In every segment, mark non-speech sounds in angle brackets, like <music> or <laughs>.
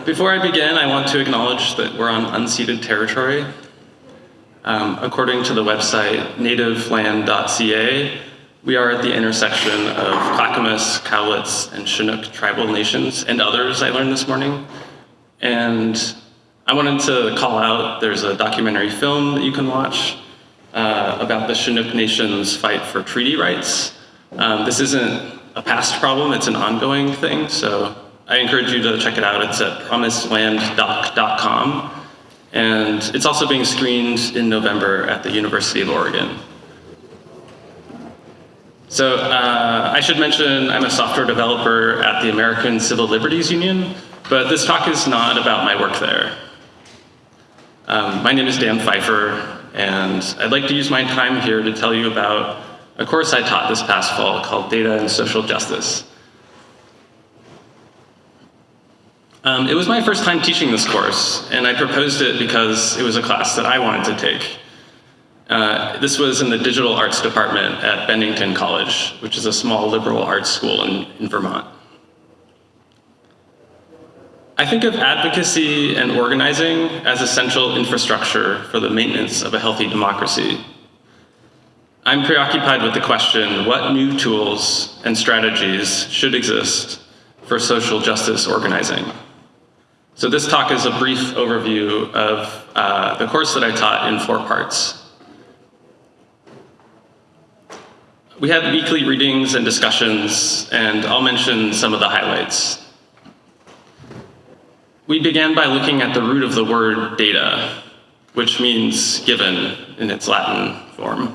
Before I begin, I want to acknowledge that we're on unceded territory. Um, according to the website nativeland.ca, we are at the intersection of Clackamas, Cowlitz, and Chinook tribal nations, and others I learned this morning. And I wanted to call out, there's a documentary film that you can watch uh, about the Chinook Nation's fight for treaty rights. Um, this isn't a past problem, it's an ongoing thing, so I encourage you to check it out. It's at promisedlanddoc.com. And it's also being screened in November at the University of Oregon. So uh, I should mention I'm a software developer at the American Civil Liberties Union, but this talk is not about my work there. Um, my name is Dan Phiffer, and I'd like to use my time here to tell you about a course I taught this past fall called Data and Social Justice. Um, it was my first time teaching this course, and I proposed it because it was a class that I wanted to take. Uh, this was in the digital arts department at Bennington College, which is a small liberal arts school in, in Vermont. I think of advocacy and organizing as essential infrastructure for the maintenance of a healthy democracy. I'm preoccupied with the question, what new tools and strategies should exist for social justice organizing? So this talk is a brief overview of uh, the course that I taught in four parts. We had weekly readings and discussions, and I'll mention some of the highlights. We began by looking at the root of the word data, which means given in its Latin form.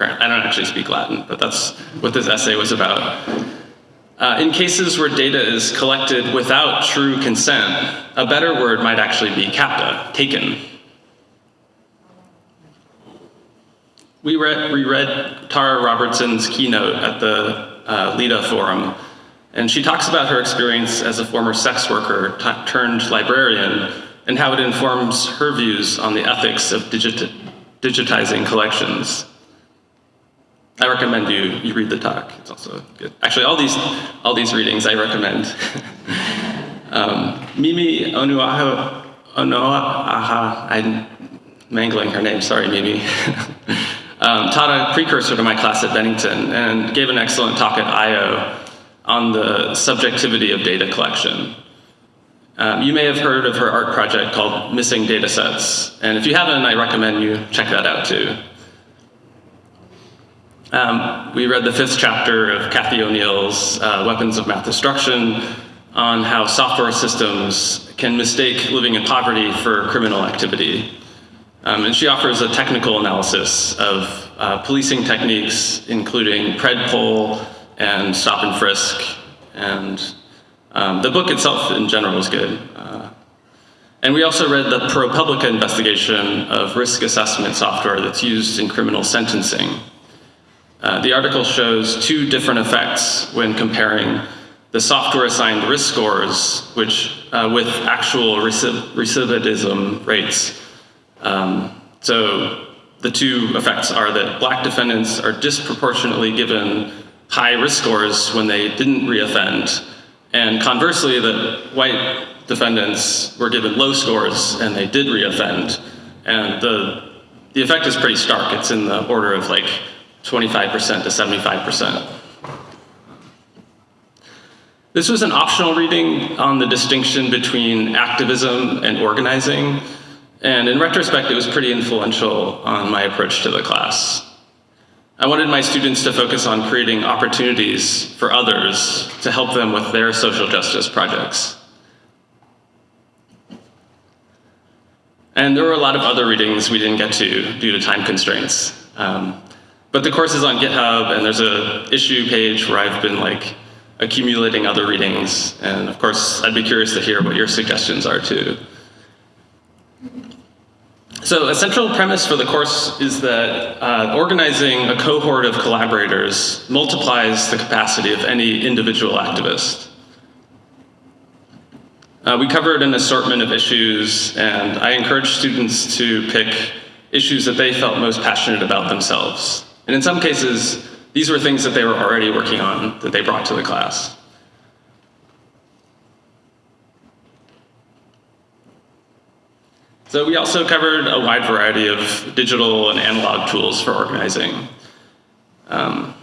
I don't actually speak Latin, but that's what this essay was about. Uh, in cases where data is collected without true consent, a better word might actually be capta, taken. We read, we read Tara Robertson's keynote at the uh, LITA forum, and she talks about her experience as a former sex worker turned librarian and how it informs her views on the ethics of digit digitizing collections. I recommend you, you read the talk. It's also good. Actually, all these, all these readings I recommend. <laughs> um, Mimi Onuaha, Onoaha, I'm mangling her name, sorry Mimi, <laughs> um, taught a precursor to my class at Bennington and gave an excellent talk at Eyeo on the subjectivity of data collection. Um, you may have heard of her art project called Missing Datasets, and if you haven't, I recommend you check that out too. Um, we read the fifth chapter of Cathy O'Neil's uh, Weapons of Math Destruction on how software systems can mistake living in poverty for criminal activity. Um, and she offers a technical analysis of uh, policing techniques, including PredPol and stop and frisk. And um, the book itself in general is good. Uh, and we also read the ProPublica investigation of risk assessment software that's used in criminal sentencing. Uh, the article shows two different effects when comparing the software assigned risk scores which, uh, with actual recidivism rates. Um, so the two effects are that black defendants are disproportionately given high risk scores when they didn't reoffend, and conversely that white defendants were given low scores and they did reoffend. And the, the effect is pretty stark. It's in the order of like 25% to 75%. This was an optional reading on the distinction between activism and organizing, and in retrospect, it was pretty influential on my approach to the class. I wanted my students to focus on creating opportunities for others to help them with their social justice projects. And there were a lot of other readings we didn't get to due to time constraints. Um, but the course is on GitHub, and there's a issue page where I've been like accumulating other readings. And of course, I'd be curious to hear what your suggestions are too. So a central premise for the course is that uh, organizing a cohort of collaborators multiplies the capacity of any individual activist. Uh, we covered an assortment of issues, and I encouraged students to pick issues that they felt most passionate about themselves. And in some cases, these were things that they were already working on that they brought to the class. So we also covered a wide variety of digital and analog tools for organizing. Um,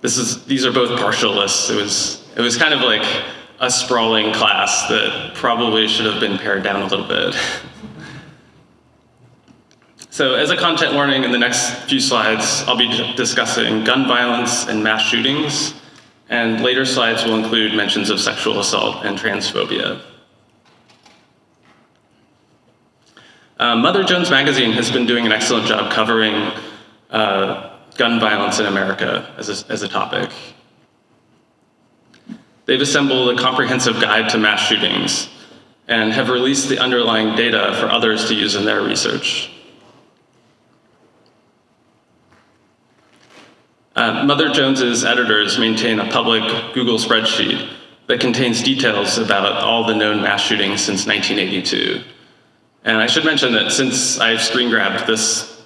this is, these are both partial lists. It was, it was kind of like a sprawling class that probably should have been pared down a little bit. <laughs> so as a content warning, in the next few slides, I'll be discussing gun violence and mass shootings, and later slides will include mentions of sexual assault and transphobia. Um, Mother Jones Magazine has been doing an excellent job covering uh, gun violence in America as a, as a topic. They've assembled a comprehensive guide to mass shootings and have released the underlying data for others to use in their research. Uh, Mother Jones's editors maintain a public Google spreadsheet that contains details about all the known mass shootings since 1982. And I should mention that since I've screen grabbed this,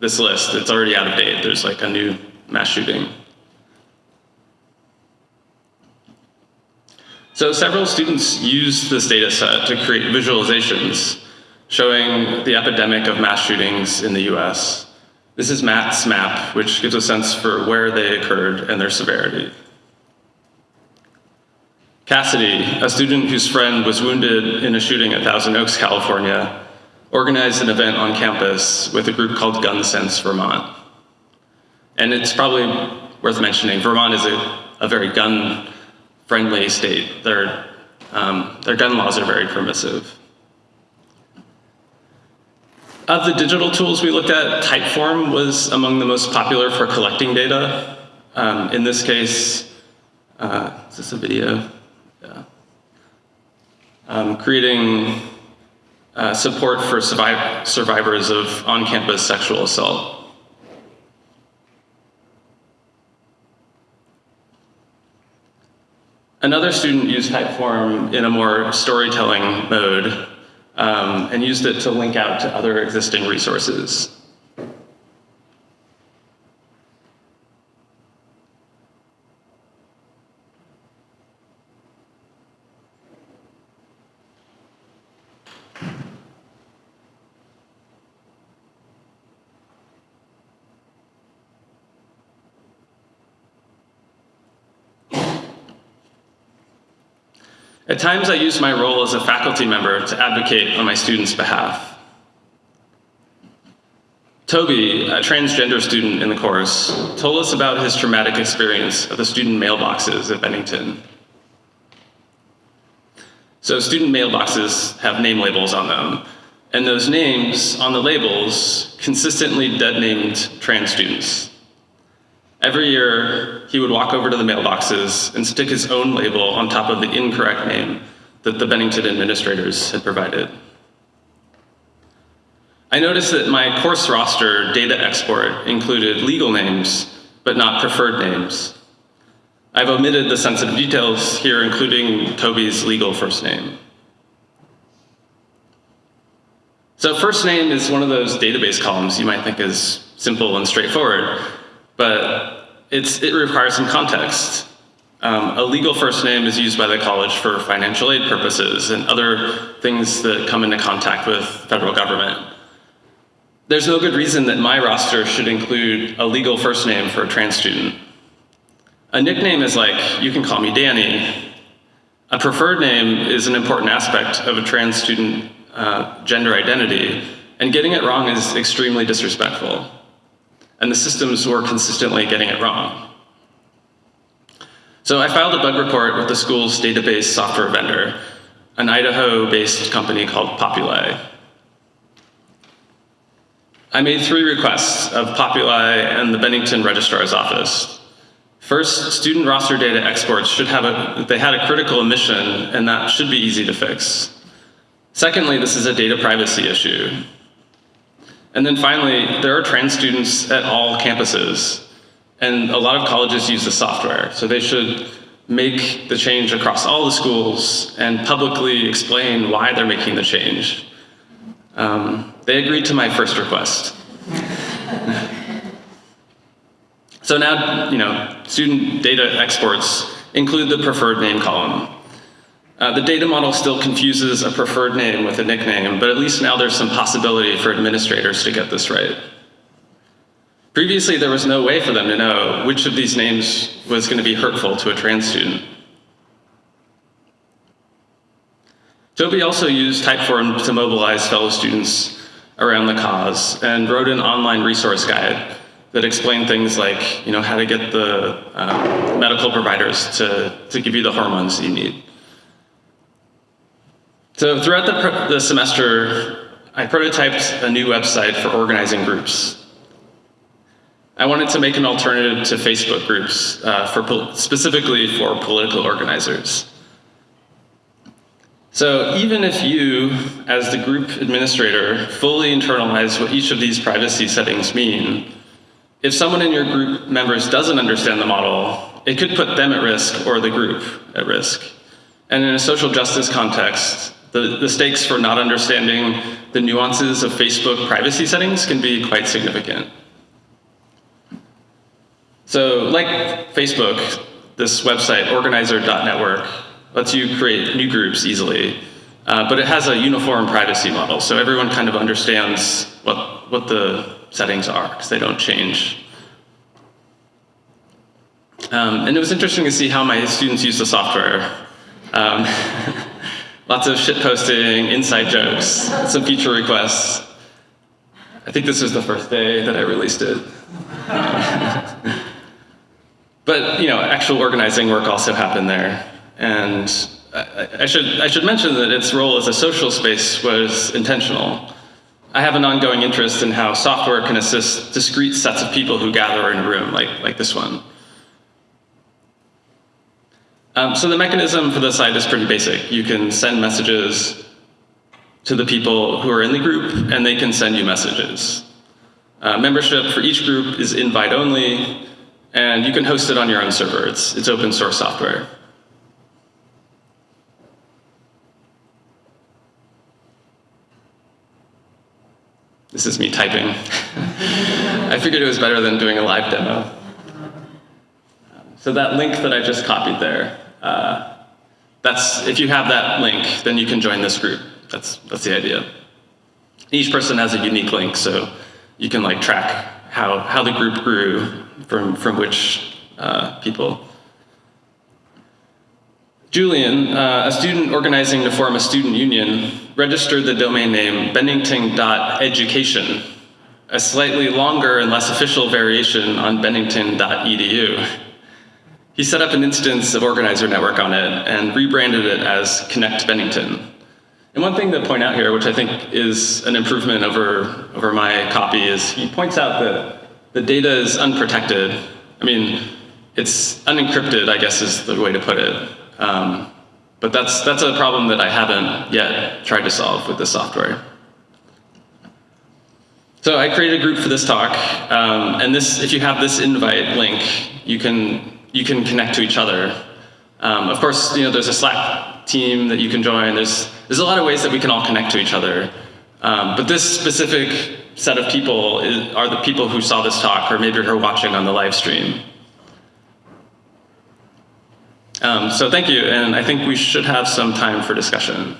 this list, it's already out of date. There's like a new mass shooting. So several students used this data set to create visualizations showing the epidemic of mass shootings in the US. This is Matt's map, which gives a sense for where they occurred and their severity. Cassidy, a student whose friend was wounded in a shooting at Thousand Oaks, California, organized an event on campus with a group called Gun Sense Vermont. And it's probably worth mentioning, Vermont is a, a very gun-friendly state. Their, um, their gun laws are very permissive. Of the digital tools we looked at, Typeform was among the most popular for collecting data. Um, in this case, uh, is this a video? Yeah. Um, creating uh, support for surviv survivors of on-campus sexual assault. Another student used Typeform in a more storytelling mode um, and used it to link out to other existing resources. At times I use my role as a faculty member to advocate on my students' behalf. Toby, a transgender student in the course, told us about his traumatic experience of the student mailboxes at Bennington. So student mailboxes have name labels on them, and those names on the labels consistently dead named trans students. Every year, he would walk over to the mailboxes and stick his own label on top of the incorrect name that the Bennington administrators had provided. I noticed that my course roster data export included legal names, but not preferred names. I've omitted the sensitive details here, including Toby's legal first name. So first name is one of those database columns you might think is simple and straightforward, but it requires some context. Um, a legal first name is used by the college for financial aid purposes and other things that come into contact with federal government. There's no good reason that my roster should include a legal first name for a trans student. A nickname is like, you can call me Danny. A preferred name is an important aspect of a trans student uh, gender identity, and getting it wrong is extremely disrespectful and the systems were consistently getting it wrong. So I filed a bug report with the school's database software vendor, an Idaho-based company called Populi. I made three requests of Populi and the Bennington Registrar's Office. First, student roster data exports should have a, they had a critical omission and that should be easy to fix. Secondly, this is a data privacy issue. And then finally, there are trans students at all campuses, and a lot of colleges use the software, so they should make the change across all the schools and publicly explain why they're making the change. Um, they agreed to my first request. <laughs> so now, you know, student data exports include the preferred name column. Uh, the data model still confuses a preferred name with a nickname, but at least now there's some possibility for administrators to get this right. Previously, there was no way for them to know which of these names was going to be hurtful to a trans student. Toby also used Typeform to mobilize fellow students around the cause and wrote an online resource guide that explained things like you know, how to get the uh, medical providers to, to give you the hormones you need. So throughout the, the semester, I prototyped a new website for organizing groups. I wanted to make an alternative to Facebook groups, uh, for specifically for political organizers. So even if you, as the group administrator, fully internalize what each of these privacy settings mean, if someone in your group members doesn't understand the model, it could put them at risk or the group at risk. And in a social justice context, the, the stakes for not understanding the nuances of Facebook privacy settings can be quite significant. So like Facebook, this website, organizer.network, lets you create new groups easily, uh, but it has a uniform privacy model, so everyone kind of understands what, what the settings are, because they don't change. Um, and it was interesting to see how my students use the software. Um, <laughs> Lots of shit posting, inside jokes, some feature requests. I think this was the first day that I released it. <laughs> but you know, actual organizing work also happened there. And I, I, should, I should mention that its role as a social space was intentional. I have an ongoing interest in how software can assist discrete sets of people who gather in a room, like, like this one. Um, so the mechanism for the site is pretty basic. You can send messages to the people who are in the group, and they can send you messages. Uh, membership for each group is invite only, and you can host it on your own server. It's, it's open source software. This is me typing. <laughs> I figured it was better than doing a live demo. So that link that I just copied there, uh, that's, if you have that link, then you can join this group. That's, that's the idea. Each person has a unique link, so you can like track how, how the group grew from, from which uh, people. Julian, uh, a student organizing to form a student union, registered the domain name bennington.education, a slightly longer and less official variation on bennington.edu. He set up an instance of Organizer Network on it and rebranded it as Connect Bennington. And one thing to point out here, which I think is an improvement over, over my copy, is he points out that the data is unprotected. I mean, it's unencrypted, I guess is the way to put it. Um, but that's, that's a problem that I haven't yet tried to solve with this software. So I created a group for this talk, um, and this, if you have this invite link, you can you can connect to each other. Um, of course, you know, there's a Slack team that you can join. There's, there's a lot of ways that we can all connect to each other. Um, but this specific set of people is, are the people who saw this talk or maybe are watching on the live stream. Um, so thank you, and I think we should have some time for discussion.